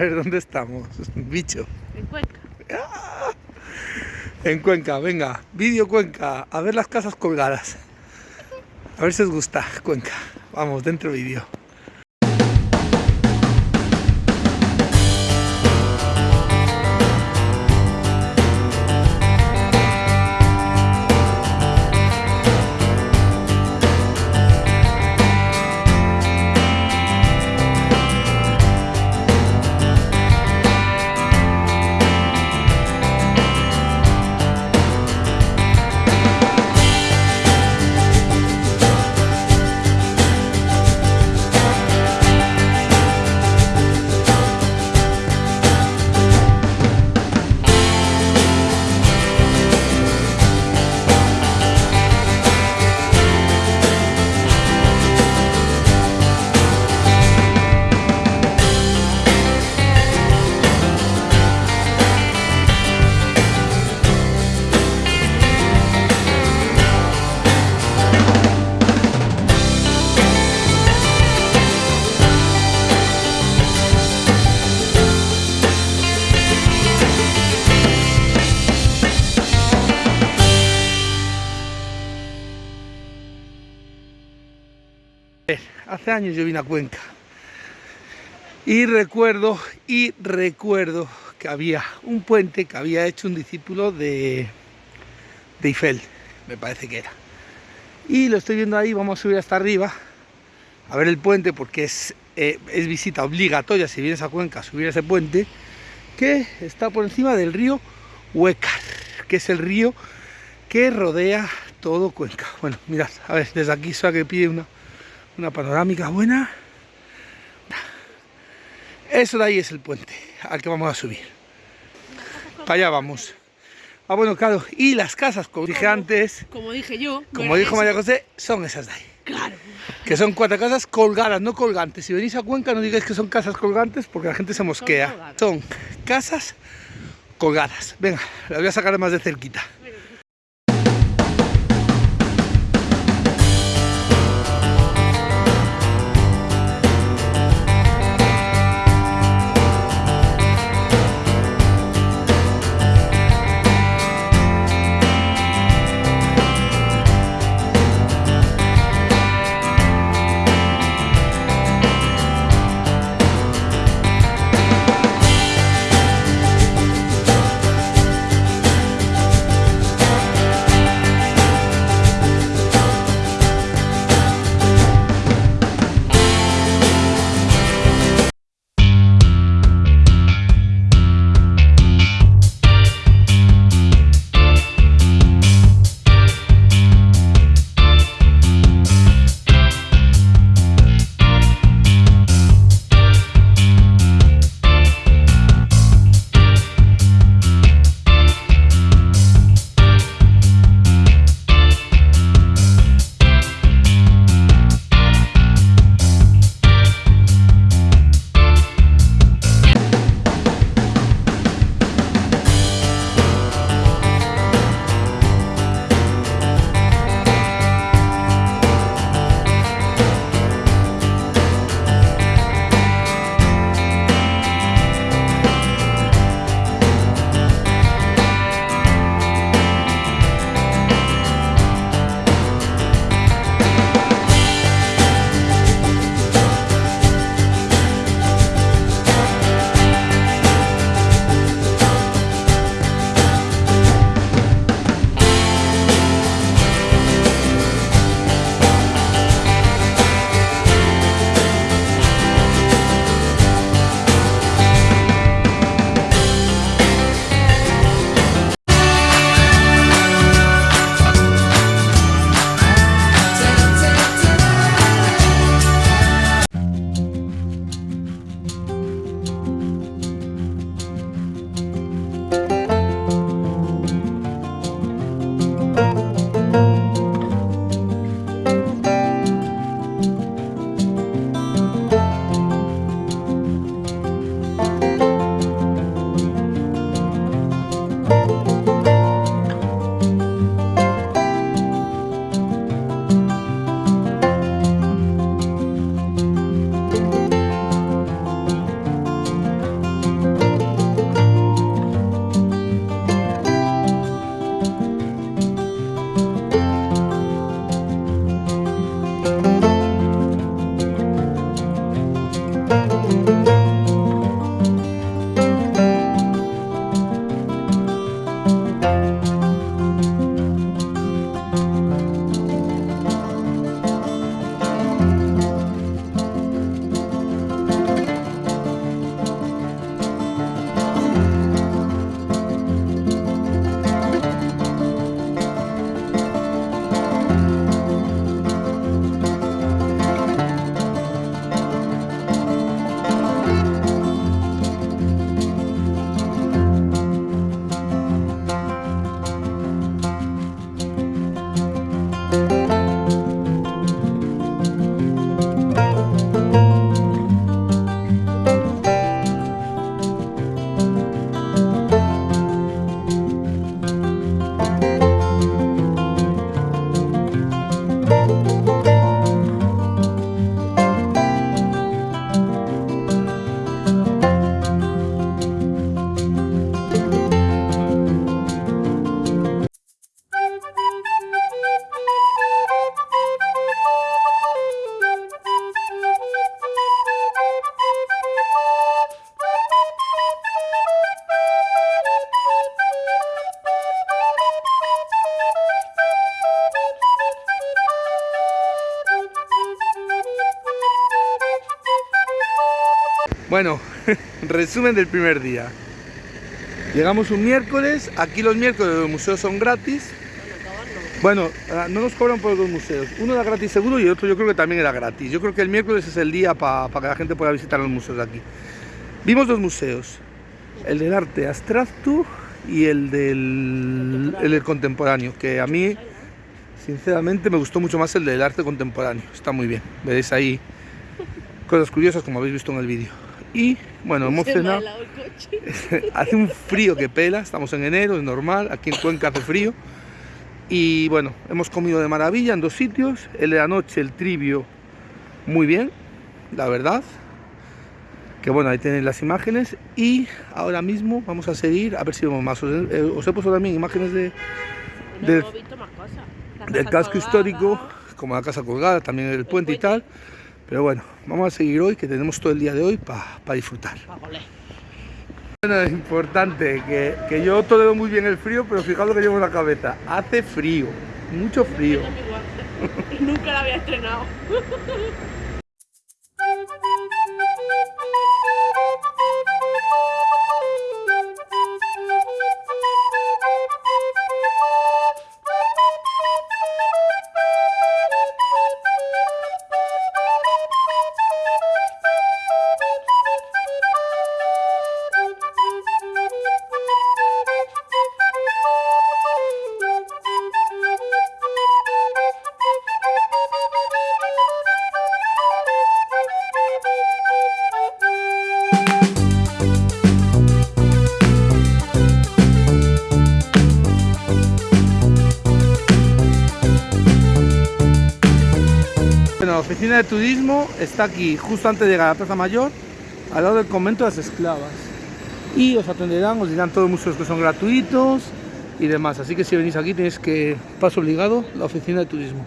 ver, ¿dónde estamos? Bicho. En Cuenca. ¡Ah! En Cuenca, venga, vídeo Cuenca, a ver las casas colgadas. A ver si os gusta Cuenca. Vamos, dentro vídeo. Hace años yo vine a Cuenca y recuerdo, y recuerdo que había un puente que había hecho un discípulo de, de me parece que era. Y lo estoy viendo ahí, vamos a subir hasta arriba a ver el puente porque es, eh, es visita obligatoria si vienes a Cuenca a subir ese puente que está por encima del río Huecar, que es el río que rodea todo Cuenca. Bueno, mirad, a ver, desde aquí suena que pide una, una panorámica buena. Eso de ahí es el puente al que vamos a subir. Para allá vamos. Ah, bueno, claro, y las casas, como dije antes, Como dije yo. como dijo eso. María José, son esas de ahí. Claro. Que son cuatro casas colgadas, no colgantes. Si venís a Cuenca no digáis que son casas colgantes porque la gente se mosquea. colgadas. Son casas colgadas. Venga, las voy a sacar más de cerquita. Bueno, resumen del primer día. Llegamos un miércoles, aquí los miércoles los museos son gratis. Bueno, ah, no nos cobran por los dos museos. Uno era gratis seguro y el otro yo creo que también era gratis. Yo creo que el miércoles es el día para que la gente pueda visitar los museos de aquí. Vimos dos museos, el del arte abstracto y el del, el contemporáneo, que a mí sinceramente me gustó mucho más el del arte contemporáneo. Está muy bien, veréis ahí cosas curiosas como habéis visto en el vídeo. Y bueno, hemos cenado. hace un frío que pela, estamos en enero, es normal, aquí en Cuenca hace frío. Y bueno, hemos comido de maravilla en dos sitios. El de la noche, el trivio, muy bien, la verdad. Que bueno, ahí tenéis las imágenes. Y ahora mismo vamos a seguir, a ver si vemos más. Os he, os he puesto también imágenes de, de del casco histórico, como la casa colgada, también el, puente, y tal. Pero bueno, vamos a seguir hoy, que tenemos todo el día de hoy para disfrutar. Bueno, es importante que, que yo tolero muy bien el frío, pero fijaos lo que llevo en la cabeza. Hace frío, mucho frío. Nunca la había estrenado. oficina de turismo está aquí, justo antes de llegar a la Plaza Mayor, al lado del convento de las esclavas. Y os atenderán, os dirán todos los museos que son gratuitos y demás. Así que si venís aquí tenéis que, paso obligado, la oficina de turismo.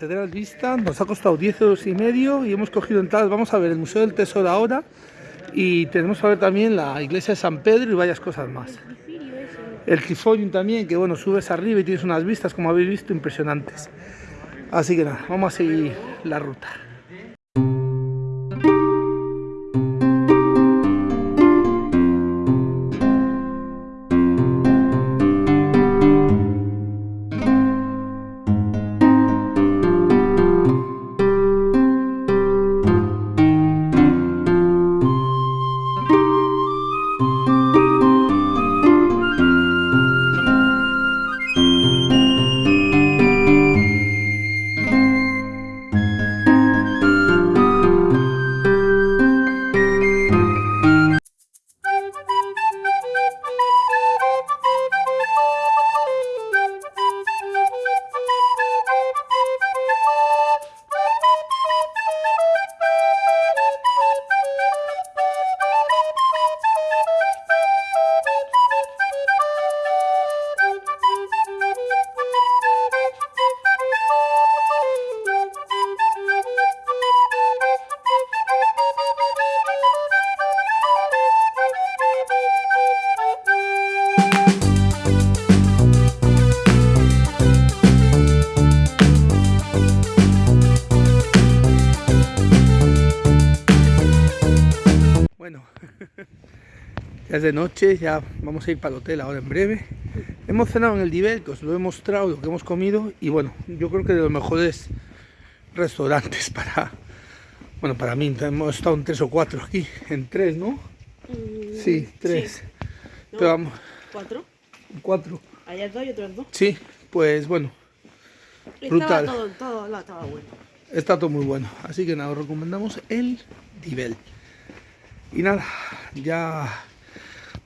Catedral Vista nos ha costado 10 euros y medio y hemos cogido entradas. Vamos a ver el Museo del Tesoro ahora y tenemos que ver también la iglesia de San Pedro y varias cosas más. El Trifolium también, que bueno, subes arriba y tienes unas vistas, como habéis visto, impresionantes. Así que nada, vamos a seguir la ruta. Ya es de noche, ya vamos a ir para el hotel ahora en breve. Hemos cenado en el Divel, que os lo he mostrado, lo que hemos comido. Y bueno, yo creo que de los mejores restaurantes para... Bueno, para mí, hemos estado en tres o cuatro aquí. En tres, ¿no? Mm, Sí, tres. No, Pero vamos, ¿Cuatro? cuatro. Allá dos y otros dos. Sí, pues bueno, Brutal. Estaba todo, todo no, estaba bueno. está todo muy bueno. Así que nada, os recomendamos el Divel. Y nada, ya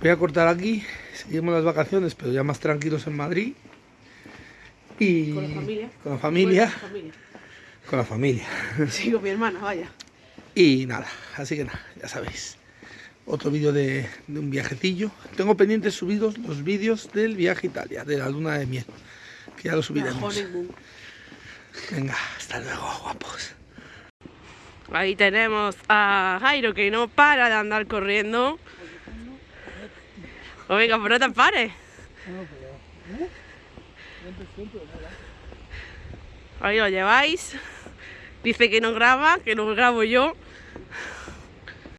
voy a cortar aquí. Seguimos las vacaciones, pero ya más tranquilos en Madrid. Y Con la familia. Con la familia. Con la familia. Con la familia. Sí, con mi hermana, vaya. Y nada, así que nada, ya sabéis. Otro vídeo de, de un viajecillo. Tengo pendientes subidos los vídeos del viaje a Italia, de la luna de miel. Que ya lo La subiremos. Venga, hasta luego, guapos. Ahí tenemos a Jairo que no para de andar corriendo. O venga, pues no te pares. Ahí lo lleváis. Dice que no graba, que no grabo yo.